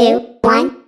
two, one.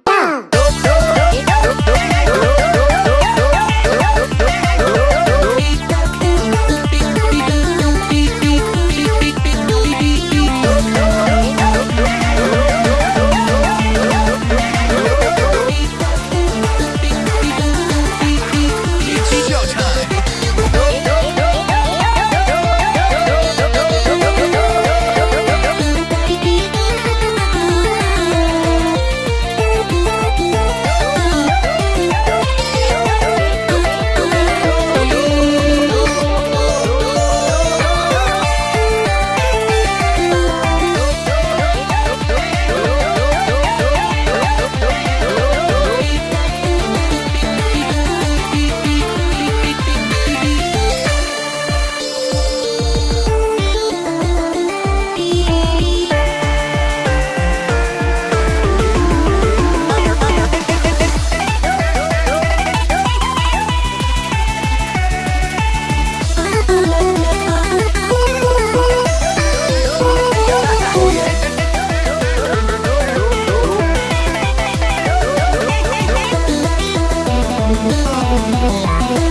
Música